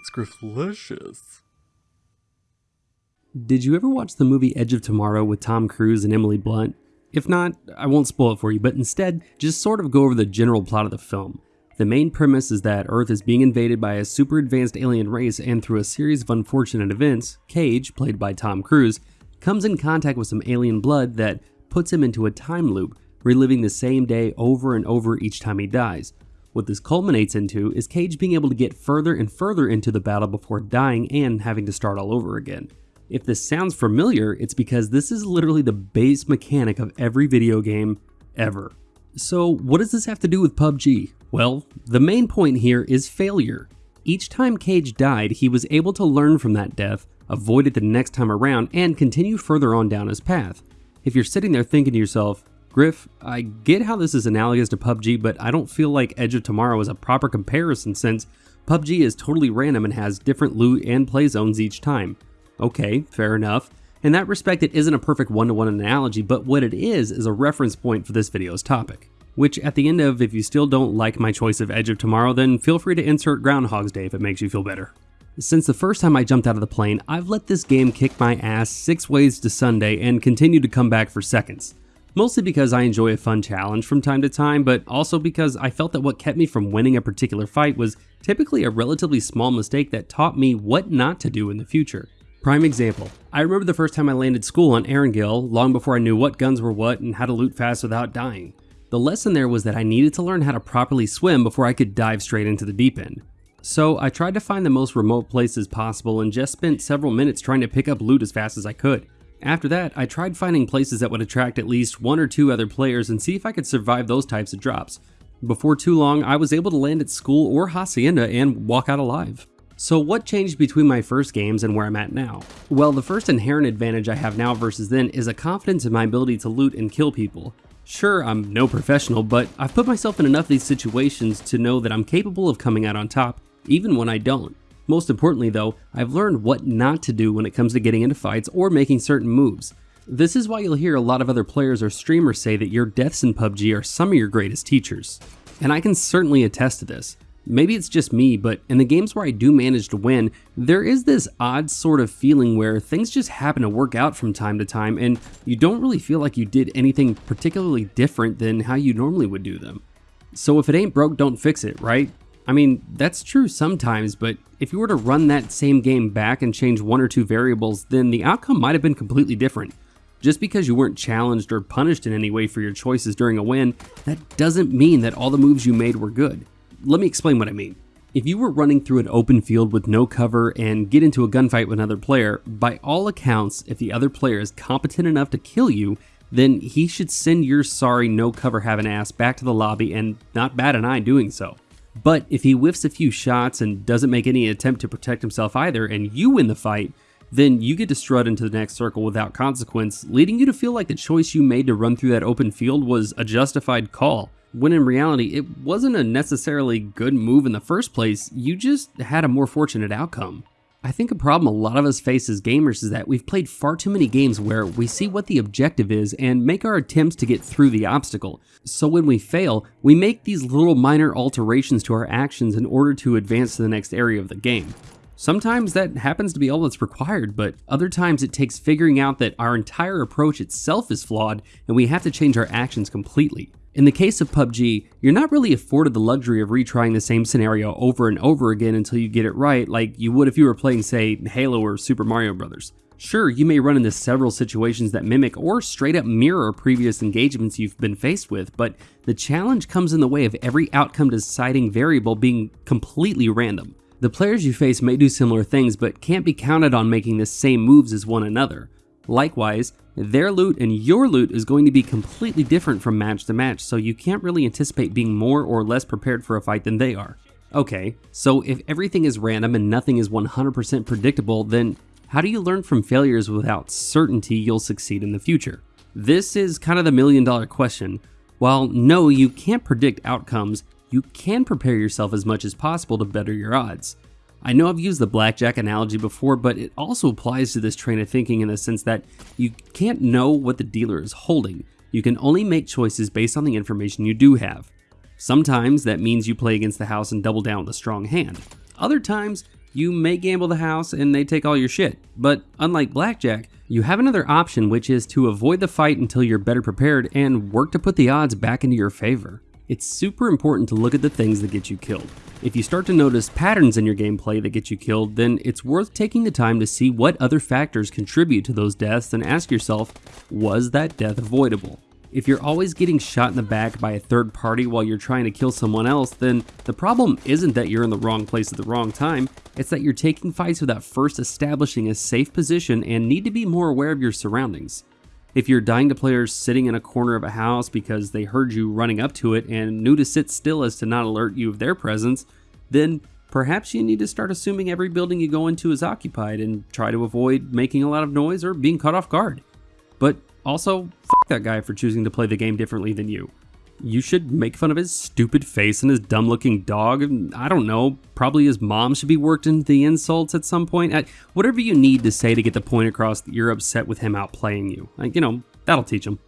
it's delicious. Did you ever watch the movie Edge of Tomorrow with Tom Cruise and Emily Blunt? If not, I won't spoil it for you, but instead, just sort of go over the general plot of the film. The main premise is that Earth is being invaded by a super advanced alien race, and through a series of unfortunate events, Cage, played by Tom Cruise, comes in contact with some alien blood that puts him into a time loop, reliving the same day over and over each time he dies. What this culminates into is Cage being able to get further and further into the battle before dying and having to start all over again. If this sounds familiar, it's because this is literally the base mechanic of every video game ever. So what does this have to do with PUBG? Well, the main point here is failure. Each time Cage died, he was able to learn from that death, avoid it the next time around, and continue further on down his path. If you're sitting there thinking to yourself, Griff, I get how this is analogous to PUBG, but I don't feel like Edge of Tomorrow is a proper comparison since PUBG is totally random and has different loot and play zones each time. Okay, fair enough. In that respect, it isn't a perfect one-to-one -one analogy, but what it is is a reference point for this video's topic. Which at the end of, if you still don't like my choice of Edge of Tomorrow, then feel free to insert Groundhog's Day if it makes you feel better. Since the first time I jumped out of the plane, I've let this game kick my ass six ways to Sunday and continue to come back for seconds. Mostly because I enjoy a fun challenge from time to time, but also because I felt that what kept me from winning a particular fight was typically a relatively small mistake that taught me what not to do in the future. Prime example, I remember the first time I landed school on Erangel long before I knew what guns were what and how to loot fast without dying. The lesson there was that I needed to learn how to properly swim before I could dive straight into the deep end. So I tried to find the most remote places possible and just spent several minutes trying to pick up loot as fast as I could. After that, I tried finding places that would attract at least one or two other players and see if I could survive those types of drops. Before too long, I was able to land at school or Hacienda and walk out alive. So what changed between my first games and where I'm at now? Well, the first inherent advantage I have now versus then is a confidence in my ability to loot and kill people. Sure, I'm no professional, but I've put myself in enough of these situations to know that I'm capable of coming out on top, even when I don't. Most importantly though, I've learned what not to do when it comes to getting into fights or making certain moves. This is why you'll hear a lot of other players or streamers say that your deaths in PUBG are some of your greatest teachers. And I can certainly attest to this. Maybe it's just me, but in the games where I do manage to win, there is this odd sort of feeling where things just happen to work out from time to time and you don't really feel like you did anything particularly different than how you normally would do them. So if it ain't broke, don't fix it, right? I mean, that's true sometimes, but if you were to run that same game back and change one or two variables, then the outcome might have been completely different. Just because you weren't challenged or punished in any way for your choices during a win, that doesn't mean that all the moves you made were good let me explain what I mean. If you were running through an open field with no cover and get into a gunfight with another player, by all accounts, if the other player is competent enough to kill you, then he should send your sorry no cover having ass back to the lobby and not bat an eye doing so. But if he whiffs a few shots and doesn't make any attempt to protect himself either and you win the fight, then you get to strut into the next circle without consequence, leading you to feel like the choice you made to run through that open field was a justified call when in reality it wasn't a necessarily good move in the first place, you just had a more fortunate outcome. I think a problem a lot of us face as gamers is that we've played far too many games where we see what the objective is and make our attempts to get through the obstacle. So when we fail, we make these little minor alterations to our actions in order to advance to the next area of the game. Sometimes that happens to be all that's required, but other times it takes figuring out that our entire approach itself is flawed and we have to change our actions completely. In the case of PUBG, you're not really afforded the luxury of retrying the same scenario over and over again until you get it right like you would if you were playing say Halo or Super Mario Bros. Sure, you may run into several situations that mimic or straight up mirror previous engagements you've been faced with, but the challenge comes in the way of every outcome deciding variable being completely random. The players you face may do similar things, but can't be counted on making the same moves as one another. Likewise, their loot and your loot is going to be completely different from match to match, so you can't really anticipate being more or less prepared for a fight than they are. Okay, so if everything is random and nothing is 100% predictable, then how do you learn from failures without certainty you'll succeed in the future? This is kind of the million dollar question. While no, you can't predict outcomes, you can prepare yourself as much as possible to better your odds. I know I've used the blackjack analogy before, but it also applies to this train of thinking in the sense that you can't know what the dealer is holding. You can only make choices based on the information you do have. Sometimes that means you play against the house and double down with a strong hand. Other times, you may gamble the house and they take all your shit. But unlike blackjack, you have another option, which is to avoid the fight until you're better prepared and work to put the odds back into your favor. It's super important to look at the things that get you killed. If you start to notice patterns in your gameplay that get you killed, then it's worth taking the time to see what other factors contribute to those deaths and ask yourself, was that death avoidable? If you're always getting shot in the back by a third party while you're trying to kill someone else, then the problem isn't that you're in the wrong place at the wrong time, it's that you're taking fights without first establishing a safe position and need to be more aware of your surroundings. If you're dying to players sitting in a corner of a house because they heard you running up to it and knew to sit still as to not alert you of their presence, then perhaps you need to start assuming every building you go into is occupied and try to avoid making a lot of noise or being caught off guard. But also, fuck that guy for choosing to play the game differently than you. You should make fun of his stupid face and his dumb looking dog. I don't know, probably his mom should be worked into the insults at some point. Whatever you need to say to get the point across that you're upset with him outplaying you. Like, you know, that'll teach him.